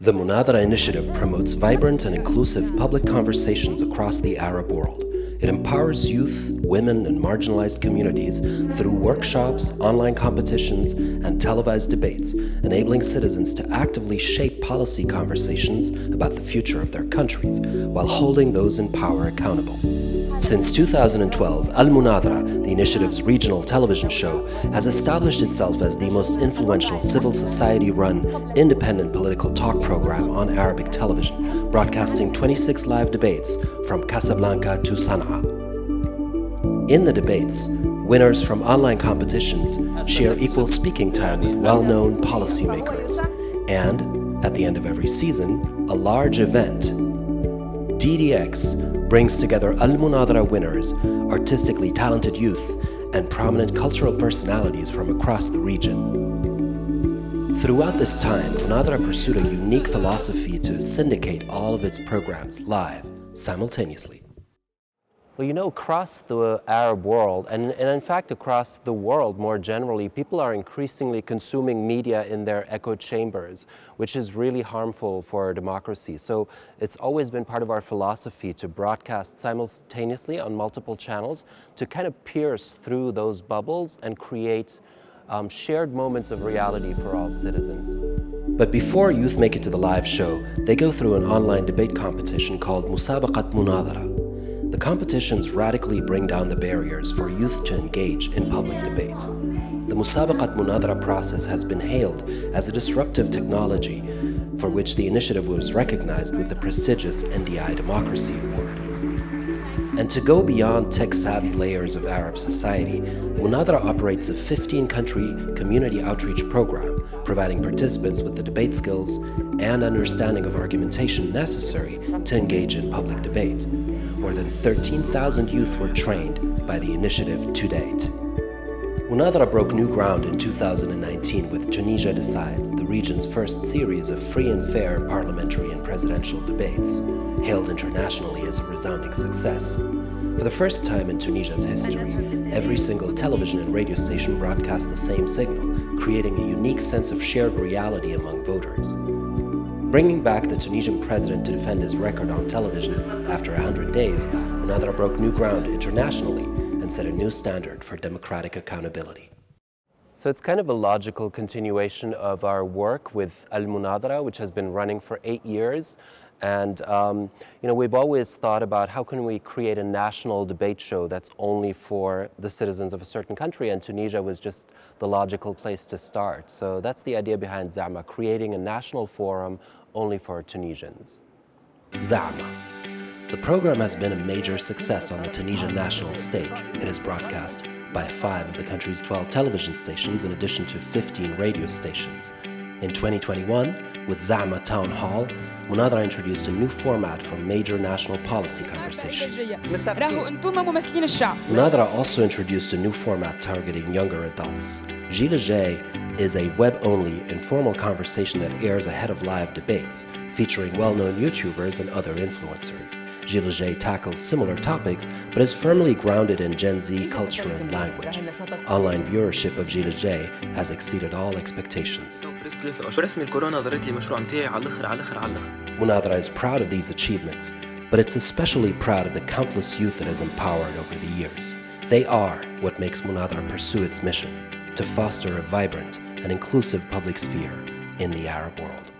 The Munathara initiative promotes vibrant and inclusive public conversations across the Arab world. It empowers youth, women, and marginalized communities through workshops, online competitions, and televised debates, enabling citizens to actively shape policy conversations about the future of their countries while holding those in power accountable. Since 2012, Al Munathara, the initiative's regional television show, has established itself as the most influential civil society-run, independent political talk program on Arabic television, broadcasting 26 live debates from Casablanca to Sana'a. In the debates, winners from online competitions share equal speaking time with well-known policymakers. And, at the end of every season, a large event, DDX brings together Al Munathara winners, artistically talented youth, and prominent cultural personalities from across the region. Throughout this time, Munathara pursued a unique philosophy to syndicate all of its programs live, simultaneously. Well, you know, across the Arab world, and, and, in fact across the world more generally, people are increasingly consuming media in their echo chambers, which is really harmful for our democracy. So it's always been part of our philosophy to broadcast simultaneously on multiple channels to kind of pierce through those bubbles and create um, shared moments of reality for all citizens. But before youth make it to the live show, they go through an online debate competition called Musabaqat Munathara. The competitions radically bring down the barriers for youth to engage in public debate. The Musabaqat Munathara process has been hailed as a disruptive technology for which the initiative was recognized with the prestigious NDI Democracy Award. And to go beyond tech-savvy layers of Arab society, Munathara operates a 15-country community outreach program, providing participants with the debate skills and understanding of argumentation necessary to engage in public debate more than 13,000 youth were trained by the initiative to date. Unadra broke new ground in 2019 with Tunisia Decides, the region's first series of free and fair parliamentary and presidential debates, hailed internationally as a resounding success. For the first time in Tunisia's history, every single television and radio station broadcast the same signal, creating a unique sense of shared reality among voters bringing back the Tunisian president to defend his record on television after 100 days, Munathara broke new ground internationally and set a new standard for democratic accountability. So it's kind of a logical continuation of our work with Al Munathara, which has been running for eight years. And um, you know, we've always thought about how can we create a national debate show that's only for the citizens of a certain country, and Tunisia was just the logical place to start. So that's the idea behind Zama, creating a national forum only for Tunisians. Zama. The program has been a major success on the Tunisian national stage. It is broadcast by five of the country's 12 television stations in addition to 15 radio stations. In 2021, with Zama Town Hall, Munathara introduced a new format for major national policy conversations. Munathara also introduced a new format targeting younger adults. Gilles is a web-only, informal conversation that airs ahead of live debates, featuring well-known YouTubers and other influencers. Gilles tackles similar topics, but is firmly grounded in Gen Z culture and language. Online viewership of Gilles has exceeded all expectations. Munathara is proud of these achievements, but it's especially proud of the countless youth it has empowered over the years. They are what makes Munathara pursue its mission to foster a vibrant and inclusive public sphere in the Arab world.